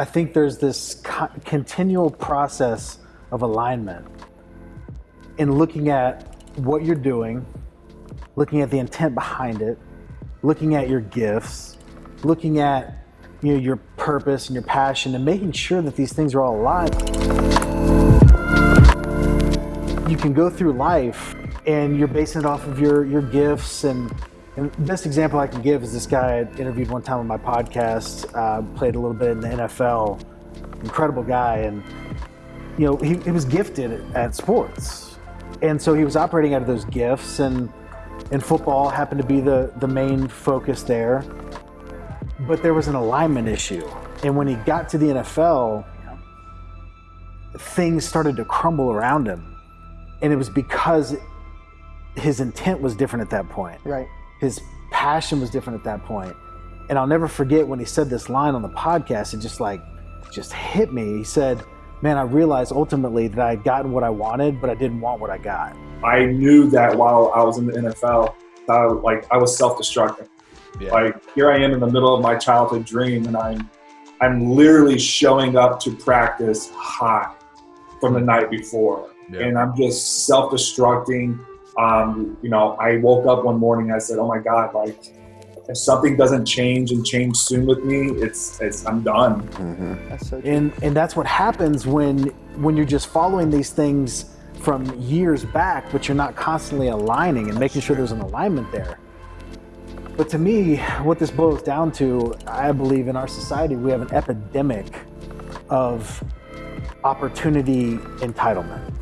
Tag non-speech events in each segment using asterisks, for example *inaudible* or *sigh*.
I think there's this co- continual process of alignment in looking at what you're doing, looking at the intent behind it, looking at your gifts, looking at you know, your purpose and your passion, and making sure that these things are all aligned. You can go through life and you're basing it off of your, your gifts and and the best example I can give is this guy I interviewed one time on my podcast, uh, played a little bit in the NFL, incredible guy, and you know he, he was gifted at sports, and so he was operating out of those gifts, and and football happened to be the the main focus there, but there was an alignment issue, and when he got to the NFL, things started to crumble around him, and it was because his intent was different at that point. Right. His passion was different at that point. And I'll never forget when he said this line on the podcast, it just like just hit me. He said, Man, I realized ultimately that I had gotten what I wanted, but I didn't want what I got. I knew that while I was in the NFL, that I, like I was self-destructing. Yeah. Like here I am in the middle of my childhood dream, and I'm I'm literally showing up to practice hot from the night before, Yeah. and I'm just self-destructing. Um, you know, I woke up one morning. I said, "Oh my God! Like, if something doesn't change and change soon with me, it's it's I'm done." That's so. And and that's what happens when when you're just following these things from years back, but you're not constantly aligning and making sure there's an alignment there. But to me, what this boils down to, I believe in our society, we have an epidemic of opportunity entitlement.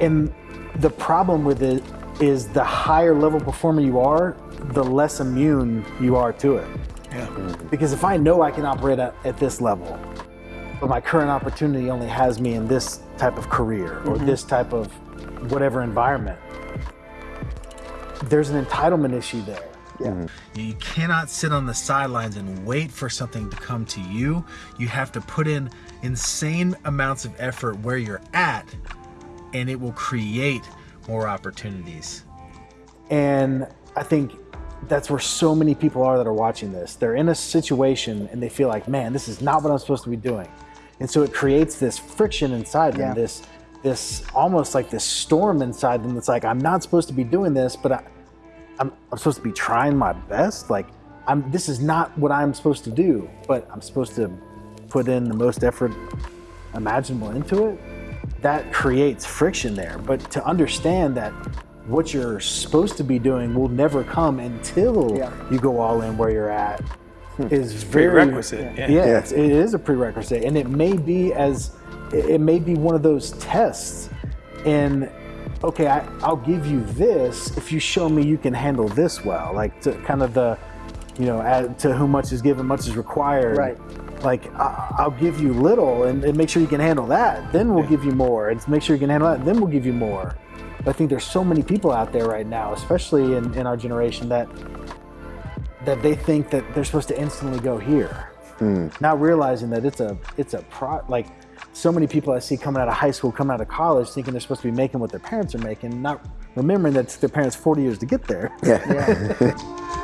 And the problem with it is the higher level performer you are, the less immune you are to it. Yeah. Because if I know I can operate at, at this level, but my current opportunity only has me in this type of career or mm-hmm. this type of whatever environment, there's an entitlement issue there. Yeah. Mm-hmm. You cannot sit on the sidelines and wait for something to come to you. You have to put in insane amounts of effort where you're at, and it will create more opportunities. And I think that's where so many people are that are watching this. They're in a situation and they feel like, man, this is not what I'm supposed to be doing. And so it creates this friction inside them, Yeah. this this almost like this storm inside them that's like, I'm not supposed to be doing this, but I, I'm, I'm supposed to be trying my best. Like, I'm this is not what I'm supposed to do, but I'm supposed to put in the most effort imaginable into it. That creates friction there. But to understand that what you're supposed to be doing will never come until Yeah. you go all in where you're at hmm. is very Prerequisite, Yeah, yeah. It's, it is a prerequisite, and it may be as it it may be one of those tests. And okay, I, I'll give you this if you show me you can handle this well, like to kind of the you know, add, to whom much is given, much is required. Right. Like I, I'll give you little, and, and make sure you can handle that. Then we'll give you more, and make sure you can handle that. Then we'll give you more. But I think there's so many people out there right now, especially in, in our generation, that that they think that they're supposed to instantly go here, hmm. not realizing that it's a it's a pro like so many people I see coming out of high school, coming out of college, thinking they're supposed to be making what their parents are making, not remembering that it took their parents 40 years to get there. Yeah. *laughs*